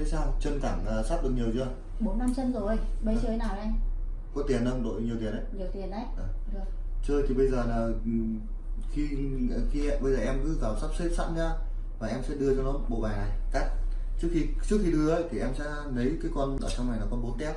thế sao? Chân cẳng uh, sắp được nhiều chưa? Bốn năm chân rồi. Bây chơi nào đây? Có tiền không? Đội nhiều tiền đấy. Nhiều tiền đấy. À. được. Chơi thì bây giờ là ừm, khi khi bây giờ em cứ vào sắp xếp sẵn nhá và em sẽ đưa cho nó bộ bài này cắt. Trước khi trước khi đưa ấy, thì em sẽ lấy cái con ở trong này là con bốn tép.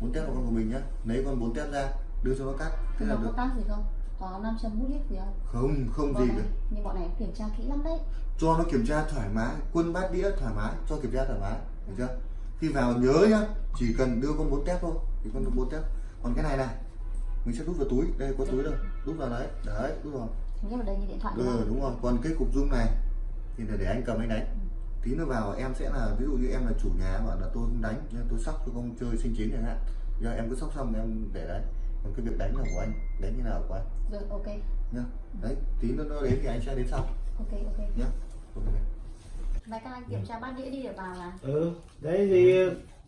Bốn tép là con của mình nhá. Lấy con bốn tép ra đưa cho nó cắt. Thế là có được. tác gì không có nam châm hút hết gì không? Không không bọn gì này, cả. Nhưng bọn này kiểm tra kỹ lắm đấy. Cho nó kiểm tra thoải mái quân bát đĩa thoải mái cho kiểm tra thoải mái được chưa? Khi vào nhớ nhá chỉ cần đưa con bốn tép thôi thì con bốn tép. Còn cái này này mình sẽ đút vào túi đây có túi đâu đút vào đấy đấy đút vào. Thế vào đây như điện thoại đúng ừ không? đúng rồi. Còn cái cục dung này thì là để anh cầm anh đánh. Tí nữa vào em sẽ là ví dụ như em là chủ nhà mà là tôi không đánh tôi sóc tôi không chơi sinh chiến chẳng hạn. Giờ em cứ sóc xong em để đấy còn cái việc đánh là của anh đánh như nào của anh? Rồi ok. Nhá. Đấy tí nữa nó đến thì anh sẽ đến sau. Ok ok. Nhá. Ok. Này các anh kiểm tra bát đĩa đi để vào là ừ đấy thì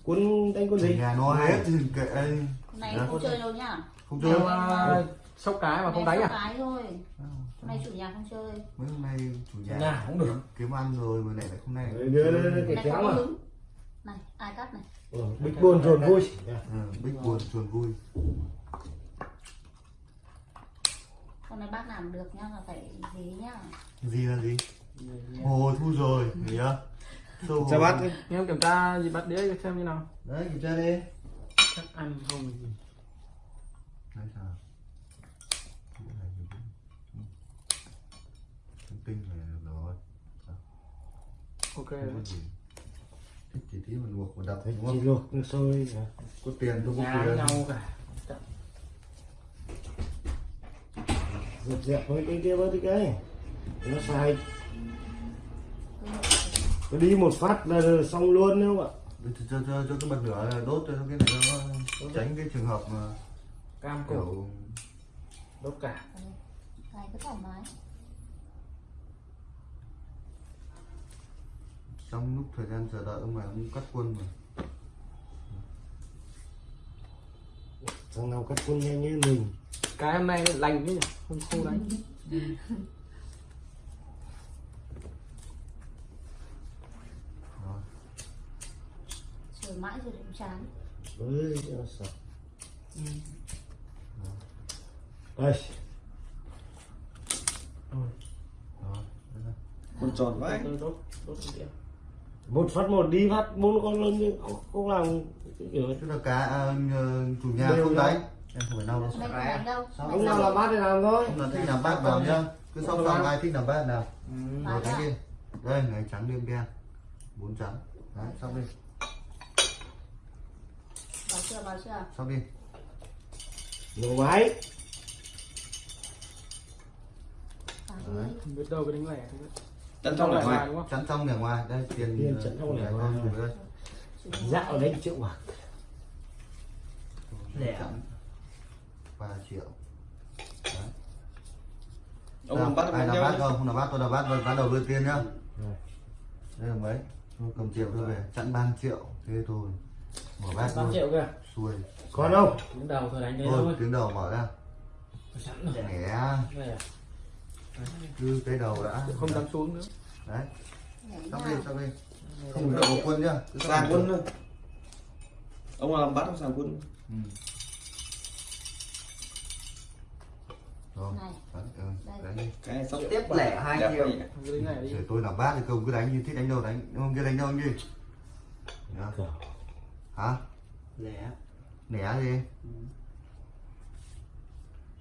quân đánh quân gì? Nhà nó hết thì kệ anh. Nay Dạ. không chơi đâu nhá. Không Chơi mà. sốc cái mà không nay đánh à? cái thôi. Hôm nay chủ nhà không chơi. Mấy hôm nay chủ nhà nào cũng được. kiếm ăn rồi mà lại lại không này. Đấy, đưa đưa đưa cái này kéo mà. này ai cắt này? Ừ, bích buồn rồi vui. Ừ, bích buồn chuồn vui con này bác làm được nhá là phải gì nhá. Gì là gì? Hồ thu rồi gì á? Sâu cho bắt đi em kiểm tra gì bắt đĩa cho xem như nào? Đấy kiểm tra đi. Chắc ăn không gì? Đấy sao Cái này thì cũng- ừ. Thông tin này là rồi ok. Thích chỉ tí mà luộc đúng chỉ không luộc nước sôi có tiền tôi có tiền. nhau cả dẹp dẹp với cái kia với cái cái. Nó xài nó đi một phát là xong luôn đúng không ạ? Để cho, cho, cho, cho cái bật lửa là đốt cho cái này nó tránh cái trường hợp mà cam cổ. kiểu đốt cả. Này cứ thoải mái. Trong lúc thời gian chờ đợi ông này ông cắt quân mà. Thằng nào cắt quân nhanh như mình cái hôm nay lành chứ nhỉ? Không không đánh rồi chờ mãi rồi cũng chán. Ơi cho sợ. Đây này. con tròn vãi một phát một đi phát bốn con lớn nhưng không, làm. Kiểu là cả à, nhờ chủ nhà Đều không nhau. đánh em không phải đâu. Đâu nào xong làm bát thì làm thôi. Không là thích làm bát vào nhá. Cứ xong xong ai thích làm bát nào. Rồi đánh đi đây ngày trắng đêm đen. Bốn trắng. Đấy xong đi. Vào chưa vào chưa? Xong đi. Nhiều máy biết đâu cái đánh lẻ Chân trong là ngoài. chắn trong để ngoài. Đây tiền Tiền chắn trong để ngoài. dạo đấy triệu bạc. Lẻ. Chắn ba triệu. Đấy. Ông Nào, bắt ai không? không làm bát tôi bát rồi bắt đầu đưa tiền nhá. Rồi. đây là mấy? Tôi cầm triệu tôi về chặn ban triệu. Thế thôi. Mở bát năm luôn triệu kìa. Xuôi. Còn không đến đầu thôi đánh đấy thôi thôi. tiếng đầu mở ra. Sẵn rồi. Đây à? cứ cái đầu đã. Không dám xuống nữa. Đấy. Xong nha. đi xong đi. Không được. một quân nhá. Cứ Sàng quân thôi. Ông làm bắt ông sàng quân. ừ. rồi này đấy, ừ, Đây. đánh đi Cái sắp tiếp lẻ hai triệu. đi để tôi làm bát thì không cứ đánh như thích đánh đâu đánh không kia đánh đâu anh đi Nhá. hả? Lẻ. nẻ gì?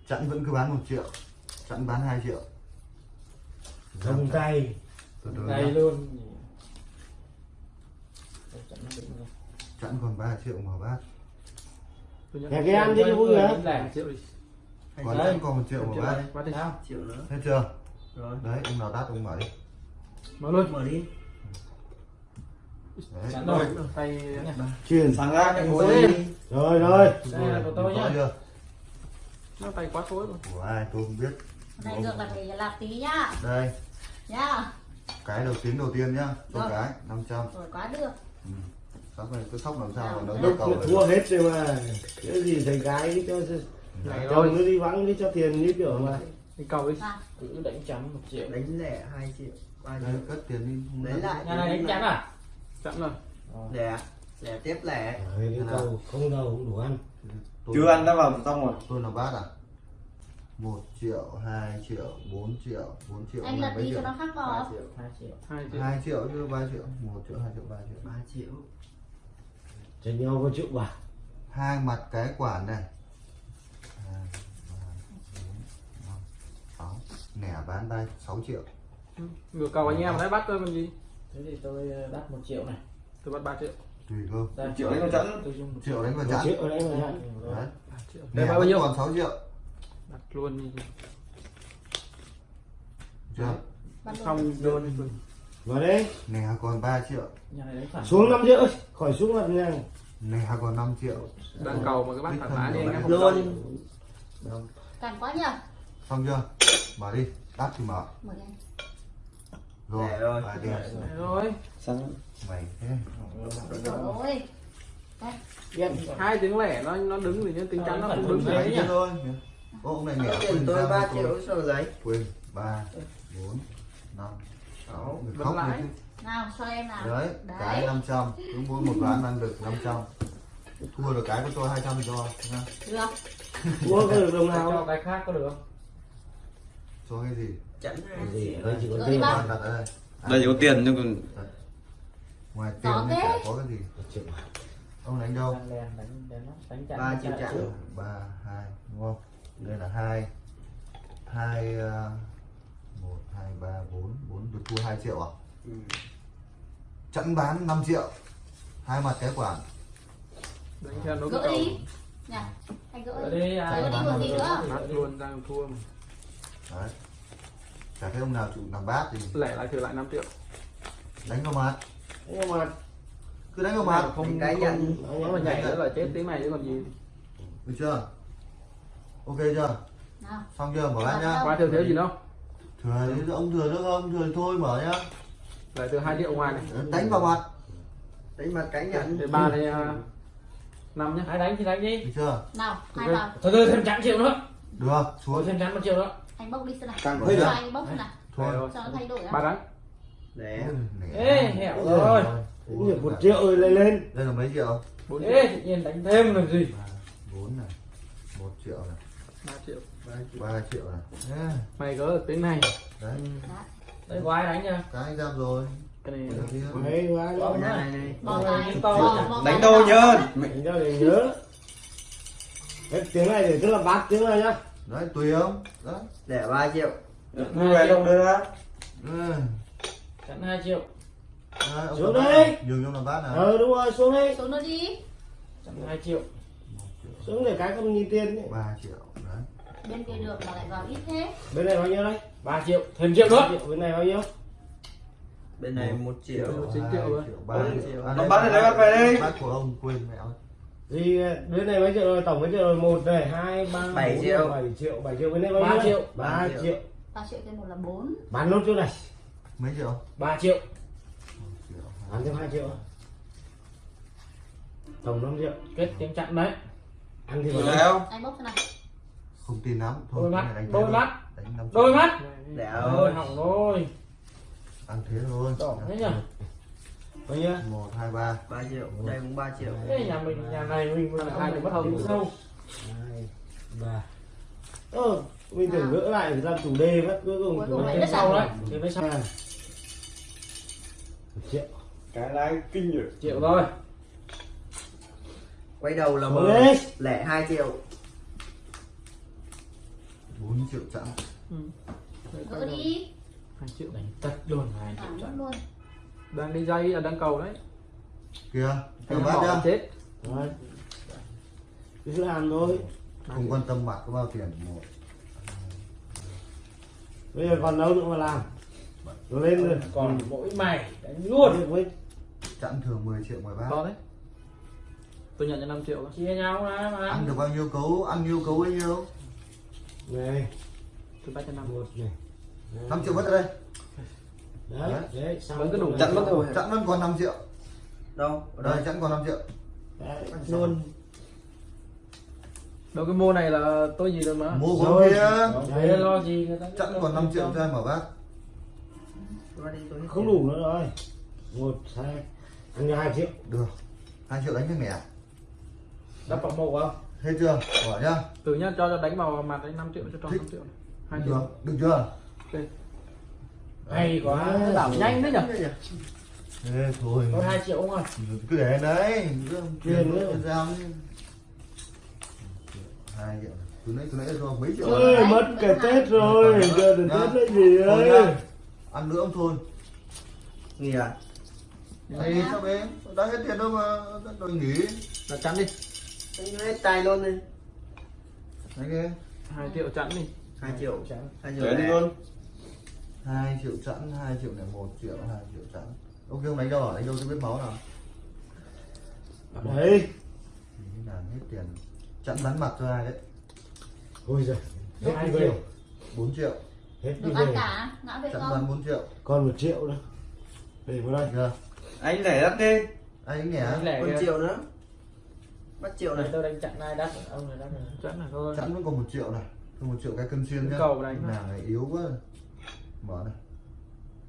Chặn vẫn cứ bán một triệu. Chặn bán 2 triệu. Tay. Từ từ này nhá. luôn. Chặn còn 3 triệu mở bát. Nhà cái ăn quay vui hả? đánh lẻ triệu đi còn Đấy. còn một triệu này bắt đi. Triệu nữa. thấy chưa? Rồi. đấy ông nào đắt ông mở đi. Mở luôn. Mở đi. đấy. Chặn rồi. Tay nhá truyền Sàng ra cái đi. rồi rồi. Đây là của tôi nhá chưa? Nó tay quá thối rồi. Của ai? Tôi không biết. Nay ngược là phải làm tí nhá. Đây. Nhá. Cái đầu tiếng đầu tiên nhá. Cho Rồi. cái 500 rồi quá được. Sóc này cứ sóc làm sao mà nó nó cầu thua hết rồi mà. Cái gì gái đi cho này chồng thôi. nó đi vắng đi cho tiền như kiểu mà. Đi cầu đi à cứ đánh chắn một triệu. Đánh lẻ hai triệu. ba triệu. cất tiền đi không Lấy đắt. lại. nhà này đánh chắn à? Chặn rồi. Lẻ lẻ tiếp lẻ. Đấy, cái cầu không đâu cũng đủ ăn. Tôi, chưa ăn đã vào xong rồi. Tôi là bát à? Một triệu hai triệu bốn triệu bốn triệu anh lật đi cho triệu? nó khác vào triệu hai triệu. Hai triệu. Hai triệu chứ ba triệu. Một triệu hai triệu ba triệu. Ba triệu. Cho nhau có triệu bạc hai mặt cái quản này hai ba bốn năm nẻ bán ba sáu triệu. Ngược cầu anh em đấy bắt tôi còn gì? Thế thì tôi ờ, đắt một triệu này. Tôi bắt 3 triệu. Tùy cơ triệu đấy nó chẵn. tôi dùng một triệu đánh vào chẵn. Triệu đấy mà chặn đấy. 3 triệu. Nẻ đây bao nhiêu? còn 6 triệu. Đặt luôn đi. Chưa? Bắt xong luôn đi vào đây. Nẻ còn 3 triệu. Xuống 5 triệu khỏi xuống mặt ngang nẻ còn 5 triệu. Đang cầu mà cái bát thoải mái đi anh em không luôn Đâu? càng quá nhờ xong chưa mở đi tắt thì mở. Mở đi rồi Nẻ rồi. Đấy rồi xong mày thế. Rồi đây. Hai tiếng lẻ nó nó đứng thì tính chắn nó không đứng đấy đấy chứ nhá thôi. Ô ông này nẻ tiền quên tôi ra 3 tôi- triệu sao giấy. Quên ba bốn năm sáu người khóc lãi. nào cho em nào. Đấy cái đấy 500 đúng mỗi một ván ăn được 500 thua được cái có cho 200 thì cho được. Mua có được đồng cho nào cái khác có được không cho cái gì? Chẵn hai gì? Đây chỉ có tiền Còn đặt ở đây đây chỉ có tiền nhưng còn ngoài tiền thì chả có cái gì. Ông đánh đâu? Ba triệu chặn. ba hai đúng không? Đây là hai. Hai ờ, một hai ba bốn. Bốn được thua 2 triệu à? Ừ. chẵn bán 5 triệu. Hai mặt cái quản. Đánh cho nó gỡ đi. nhỉ anh gỡ đi. đây gỡ đi còn gì nữa. luôn đang thua mà đấy. Chả thấy ông nào chịu làm bát thì lẻ lại thừa lại 5 triệu. Đánh vào mặt. Nhưng mà cứ đánh vào mặt. Không cái không nhận nó mà nhảy nữa là chết tiếng này chứ còn gì. Được chưa? Ok chưa? Nào. Xong chưa? Mở bát nhá. qua thừa thiếu gì đâu thừa thì ông thừa nữa không? Thừa thì thôi mở nhá. Lại thừa hai triệu ngoài này. Đánh vào mặt. Đánh mặt cái nhận thì ba à, năm nhá. Ai đánh thì đánh đi. Được chưa? Nào hai vào. Thôi thôi thêm chẵn triệu nữa. Được. Thôi xuống thêm chẵn một triệu nữa anh bốc đi xem nào. Càng cho hơi à? anh bốc xem nào. Thôi. Rồi cho nó thay đổi ba á đánh để ê hẹo rồi. được một triệu rồi lên lên. Đây là mấy triệu? Bốn triệu. Ê tự nhiên đánh thêm làm gì? Ba bốn này. Một triệu này. Ba triệu. Ba triệu. Này. Thế, mày gỡ được tiếng này. Đấy. Đây có ai đánh chưa? Cái anh ra rồi. Cái này hay quá Bỏ đó này này. Đánh đâu nhớ? Đánh cho để nhớ. Cái tiếng này để tức là bát tiếng này nhá đấy tùy ông. Đấy. Để 3 triệu. Vui vẻ đâu đưa ra? Ừ. chẵn 2 triệu. Đấy, ông Xuống này. nhường cho làm bát này ờ đúng rồi xuống đây xuống nó đi. Chẵn 2 triệu. Một xuống để cái không nhìn tiền ấy. ba triệu. Đấy. Bên kia được mà lại vào ít thế. Bên này bao nhiêu đây 3 triệu. Thêm triệu nữa. Bên này bao nhiêu? Bên này 1 triệu. Chín hai triệu ba triệu. Triệu. À, bát này lấy bát về đi. bát của ông quên mẹ ơi gì bên này mấy triệu rồi? Tổng mấy triệu rồi? Một này hai ba Bảy triệu. bảy triệu bảy triệu. Bên này bao Ba triệu. ba Ba triệu. ba triệu thêm một là bốn. Bán nốt chỗ này. Mấy triệu? 3 triệu. Bán thêm hai triệu. Tổng 5 triệu. Kết tiếng chặn đấy. Ăn thì vào. không anh bốc xem nào không tin lắm. Thôi Đôi mắt, này đôi thế mắt. năm đôi mắt. Này, để ơi. hỏng rồi. Ăn thế thôi. Đỏ thế nhỉ bao nhiêu một hai ba. 3 triệu. Đây cũng 3 triệu. Ê, nhà mình nhà này mình mình hai mất hồng. tính sâu hai ba. Ơ mình tưởng gỡ lại thì làm chủ đề mất cuối cùng Cuối cùng lại thêm đất sau à? đấy. Thêm với sau. hai. Một triệu. Cái này kinh rồi. Triệu rồi quay đầu là đi. lẻ 2 triệu. Bốn triệu chẵn. Ừ. gỡ đi. Hai triệu đánh tất luôn 2 à, triệu luôn đang đi dây là đang cầu đấy. Kia Cái đưa bát nhá. chết. Rồi cứ làm thôi. Không quan tâm mặt có bao tiền một bây giờ còn đâu nữa mà làm. Lên rồi. còn mỗi mày đánh luôn. Với chẵn thường 10 triệu 13 to đấy. Tôi nhận cho 5 triệu đó. chia nhau ra mà. Ăn được bao nhiêu cấu ăn nhiêu cấu bấy nhiêu. Này. Tôi bắt cho năm. Một này. 5 triệu mất ở đây đấy đấy. Vẫn cứ đủ. chặn mất rồi. Chẵn vẫn còn 5 triệu. Đâu? Ở đây. Chẵn còn 5 triệu. Đấy luôn. đâu cái mô này là tôi gì rồi mà? Mua con Rồi. kia. Thế lo gì người ta chẵn còn 5 triệu cho em mở bát Qua đi, tôi hết không đủ nữa rồi. Một hai ăn cho hai triệu. Được. Hai triệu đánh cái mẹ. Đắp vào một không? Hết chưa? Bỏ nhá. Từ nhá cho cho đánh vào mặt đấy 5 triệu cho tròn 5 triệu. Này. hai được triệu. được chưa hay quá. Đảo nhanh đấy nhỉ Ê, thôi. Có hai triệu không à cứ để đấy. Tiền đi. Hai triệu. Từ nãy từ nãy cho mấy triệu ơi rồi. mất cả tết rồi. Giờ đến tết là gì nhá. ăn nữa ông thôi nghỉ à? Này sao bé? Đã hết tiền đâu mà. Đòi nghỉ. Là chắn đi. Anh hết tay luôn đi. Đấy nghe hai triệu chắn đi. Hai triệu. hai triệu Để đi lẻ. luôn. hai triệu hai triệu chẵn ông kêu đánh đâu à đánh đâu cho biết máu nào. Đấy. thì làm hết tiền chẵn bắn mặt cho ai đấy? Ôi giời hết đi triệu. về. 4 triệu. Hết đi về. cả ngã về chẵn bắn 4 triệu. Còn một triệu nữa. Để vào đây. Chưa anh để đắt đi anh nhỉ Anh lẻ Còn triệu nữa. Bắt triệu này. Này. tôi đánh chặn ai đắt ông này đắt này chắn này thôi. Chẵn vẫn còn một triệu này. Còn một triệu cái cân xuyên nhá. Cầu đánh này yếu quá mở này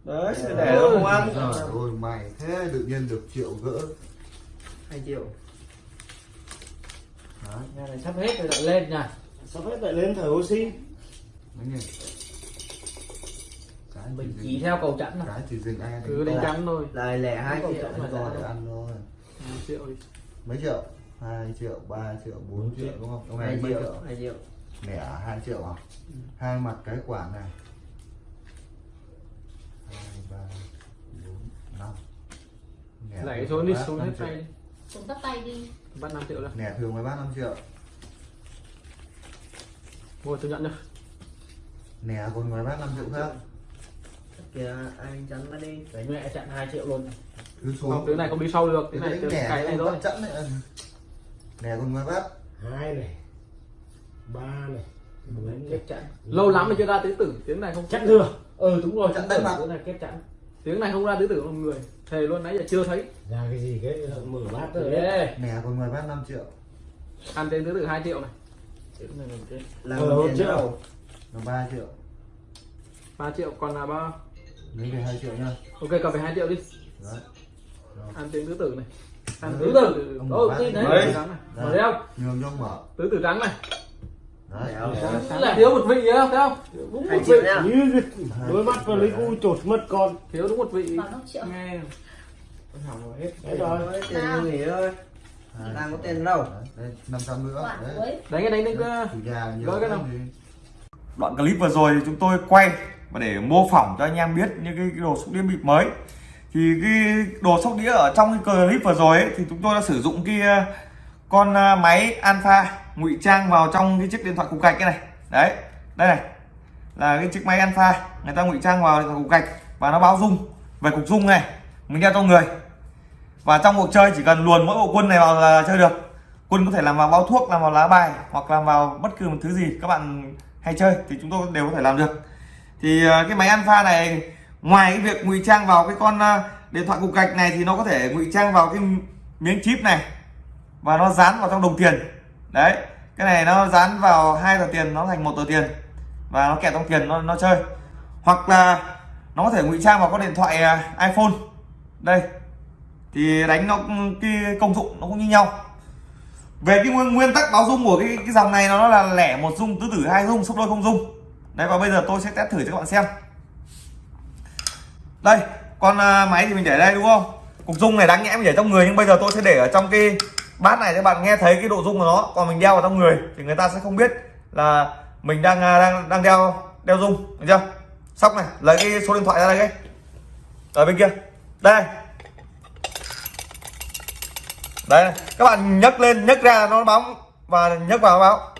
đấy sẽ để đâu không ăn. rồi ôi mày thế tự nhiên được triệu gỡ. Hai triệu. Đấy. Nhà này sắp hết rồi lại lên nha. Sắp hết lại lên thở oxy. Đấy nhỉ cái mình chỉ theo cầu chặn này cái chỉ dừng ai? Cứ đánh chắn thôi. Lại lẻ hai triệu rồi ăn thôi. Hai triệu đi. Mấy triệu? Hai triệu ba triệu bốn triệu. triệu. đúng không? Ông này hai triệu triệu? hai triệu. Lẻ hai triệu à? Hai mặt cái quản này ba bốn năm. Lẻ xuống đi xuống hết tay đi. Xuống tấp tay đi. Bắt 5 triệu ra lẻ thường mới bác 5 triệu. Ngồi tôi nhận cho lẻ còn ngoài bác 5 triệu khác. Kìa anh chắn nó đi. Đánh mẹ chặn hai triệu luôn. Cứ không xuống cái này không đi sau được. Cái cái này này cái này thôi bắt chẵn này lẻ còn ngoài bác. Hai này ba này bốn chặn. Lâu lắm mới chưa ra tứ tử. Tiếng này không chắc thừa ừ đúng rồi đánh đánh mặt. này kép chặn. Tiếng này không ra tứ tử một người. Thề luôn nãy giờ chưa thấy. Ra cái gì cái mở bát rồi. đấy đấy lẻ còn ngoài bác 5 triệu. Ăn tên tứ tử 2 triệu này. Ờ, tiền triệu. là 3 triệu. 3 triệu còn là bao? Lấy về 2 triệu nha. Ok cầm về 2 triệu đi. Đấy. Ăn tiếng tứ tử này. Ăn Đấy. tứ tử. Bác đấy đấy. tứ tử trắng này Đấy. mở đây không nhường cho mở. Tứ tử trắng này. đấy là thiếu một vị nhá thấy không? Đúng một vị. nhá như vịt đôi mắt vào lấy cu chột mất con. Thiếu đúng một vị. Nghe. Hỏng rồi hết. Đấy rồi. Tiền nghỉ thôi. Đang có tiền đâu. Đây 500 nữa. Đánh cái đánh đánh cái nào? Đoạn clip vừa rồi thì chúng tôi quay và để mô phỏng cho anh em biết những cái, đồ sóc đĩa bịp mới. Thì cái đồ sóc đĩa ở trong cái clip vừa rồi ấy, thì chúng tôi đã sử dụng cái ờ, con ờ, máy alpha ngụy trang vào trong cái chiếc điện thoại cục gạch cái này. Đấy, đây này, là cái chiếc máy alpha. Người ta ngụy trang vào điện thoại cục gạch và nó báo rung, về cục rung này, mình đeo trong người. Và trong cuộc chơi chỉ cần luồn mỗi bộ quân này vào là chơi được. Quân có thể làm vào bao thuốc, làm vào lá bài, hoặc làm vào bất cứ một thứ gì các bạn hay chơi thì chúng tôi đều có thể làm được. Thì ờ, cái máy alpha này, ngoài cái việc ngụy trang vào cái con ờ, điện thoại cục gạch này thì nó có thể ngụy trang vào cái miếng chip này và nó dán vào trong đồng tiền. Đấy cái này nó dán vào hai tờ tiền nó thành một tờ tiền. Và nó kẹt trong tiền nó nó chơi. Hoặc là nó có thể ngụy trang vào con điện thoại à, iPhone. Đây. Thì đánh nó cái công dụng nó cũng như nhau. Về cái nguyên, nguyên tắc báo dung của cái cái dòng này nó là lẻ một dung tứ tử hai dung sấp đôi không dung. Đấy và bây giờ tôi sẽ test thử cho các bạn xem. Đây con à, máy thì mình để đây đúng không? Cục dung này đáng nhẽ mình để trong người nhưng bây giờ tôi sẽ để ở trong cái bát này các bạn nghe thấy cái độ dung của nó, còn mình đeo vào trong người, thì người ta sẽ không biết là mình đang à, đang đang đeo đeo dung, được chưa? Sóc này, lấy cái số điện thoại ra đây cái. Ở bên kia. Đây. Đây này. các bạn nhấc lên, nhấc ra nó báo và nhấc vào nó báo.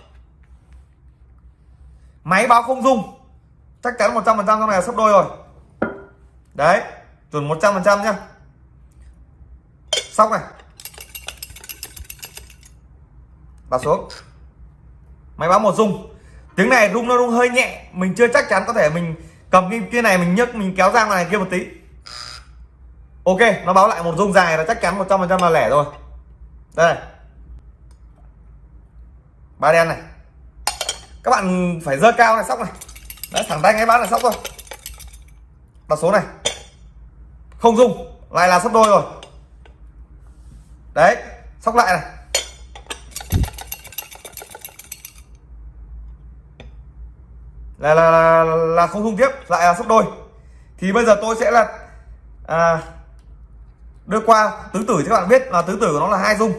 Máy báo không dung. Chắc chắn 100% trăm trong này là sấp đôi rồi. Đấy, chuẩn 100% trăm nhá. Sóc này. Và xuống. Máy báo một rung. Tiếng này rung nó rung hơi nhẹ. Mình chưa chắc chắn có thể mình cầm cái kia này, mình nhấc, mình kéo ra ngoài kia một tí. Ok, nó báo lại một rung dài là chắc chắn 100% là lẻ rồi. Đây. Này. ba đen này. Các bạn phải dơ cao này, sóc này. Đấy, thẳng tay ngay bán là sóc thôi. Đặt số này. Không dung lại là sấp đôi rồi. Đấy, sóc lại này. Là là là, là không rung tiếp lại là sấp đôi. Thì bây giờ tôi sẽ là à, đưa qua tứ tử cho các bạn biết là tứ tử của nó là hai rung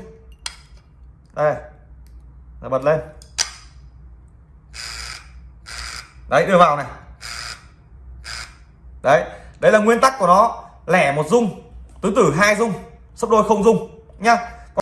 đây là bật lên. Đấy đưa vào này. Đấy đấy là nguyên tắc của nó. Lẻ một rung tứ tử hai rung sấp đôi không rung nhá.